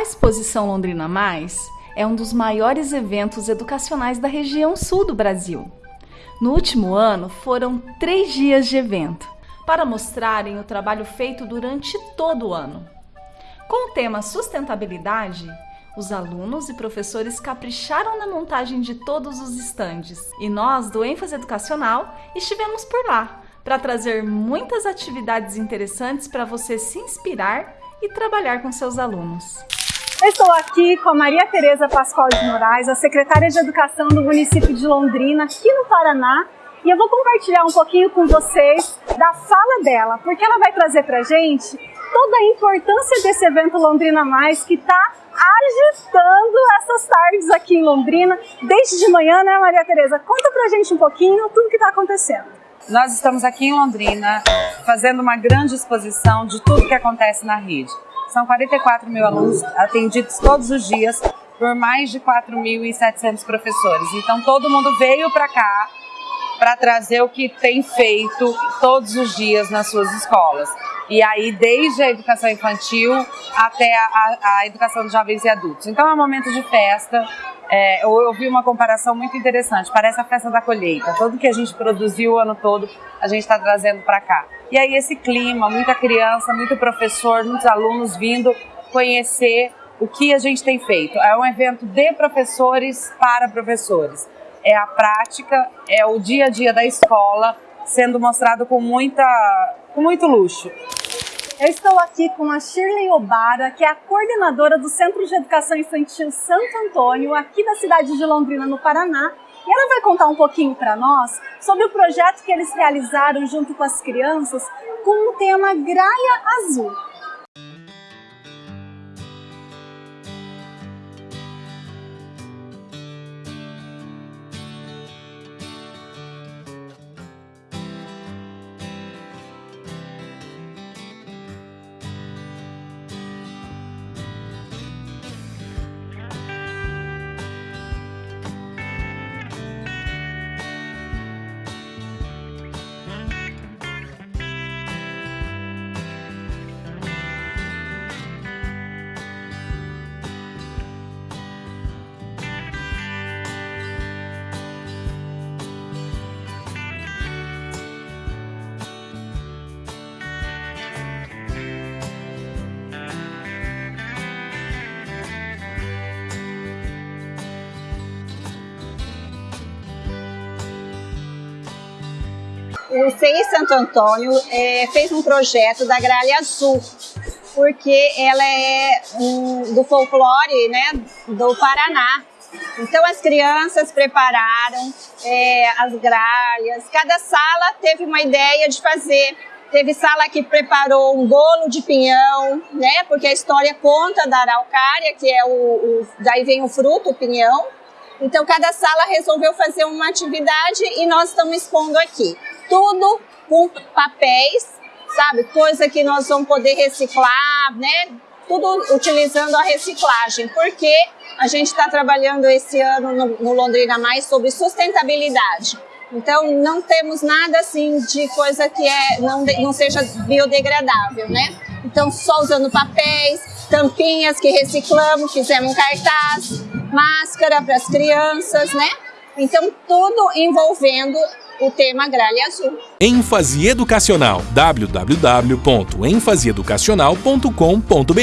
A Exposição Londrina Mais é um dos maiores eventos educacionais da região sul do Brasil. No último ano, foram três dias de evento para mostrarem o trabalho feito durante todo o ano. Com o tema sustentabilidade, os alunos e professores capricharam na montagem de todos os estandes e nós, do ênfase educacional, estivemos por lá para trazer muitas atividades interessantes para você se inspirar e trabalhar com seus alunos. Estou aqui com a Maria Tereza Pascoal de Moraes, a secretária de Educação do município de Londrina, aqui no Paraná, e eu vou compartilhar um pouquinho com vocês da fala dela, porque ela vai trazer para gente toda a importância desse evento Londrina Mais que está agitando essas tardes aqui em Londrina, desde de manhã, né Maria Tereza? Conta pra gente um pouquinho tudo que está acontecendo. Nós estamos aqui em Londrina fazendo uma grande exposição de tudo que acontece na rede. São 44 mil alunos atendidos todos os dias por mais de 4.700 professores. Então todo mundo veio para cá para trazer o que tem feito todos os dias nas suas escolas. E aí, desde a educação infantil até a, a, a educação de jovens e adultos. Então, é um momento de festa. É, eu ouvi uma comparação muito interessante. Parece a festa da colheita. Tudo que a gente produziu o ano todo, a gente está trazendo para cá. E aí, esse clima, muita criança, muito professor, muitos alunos vindo conhecer o que a gente tem feito. É um evento de professores para professores. É a prática, é o dia a dia da escola sendo mostrado com, muita, com muito luxo. Eu estou aqui com a Shirley Obara, que é a coordenadora do Centro de Educação Infantil Santo Antônio, aqui da cidade de Londrina, no Paraná. E ela vai contar um pouquinho para nós sobre o projeto que eles realizaram junto com as crianças com o tema Graia Azul. O CEI Santo Antônio é, fez um projeto da Gralha Azul, porque ela é um, do folclore né, do Paraná. Então as crianças prepararam é, as gralhas, cada sala teve uma ideia de fazer. Teve sala que preparou um bolo de pinhão, né? Porque a história conta da araucária, que é o, o daí vem o fruto, o pinhão. Então cada sala resolveu fazer uma atividade e nós estamos expondo aqui tudo com papéis, sabe? Coisa que nós vamos poder reciclar, né? Tudo utilizando a reciclagem, porque a gente está trabalhando esse ano no, no Londrina Mais sobre sustentabilidade. Então, não temos nada assim de coisa que é, não, não seja biodegradável, né? Então, só usando papéis, tampinhas que reciclamos, fizemos um cartaz, máscara para as crianças, né? Então, tudo envolvendo o tema Gralha Azul. ênfase educacional www.enfaseeducacional.com.br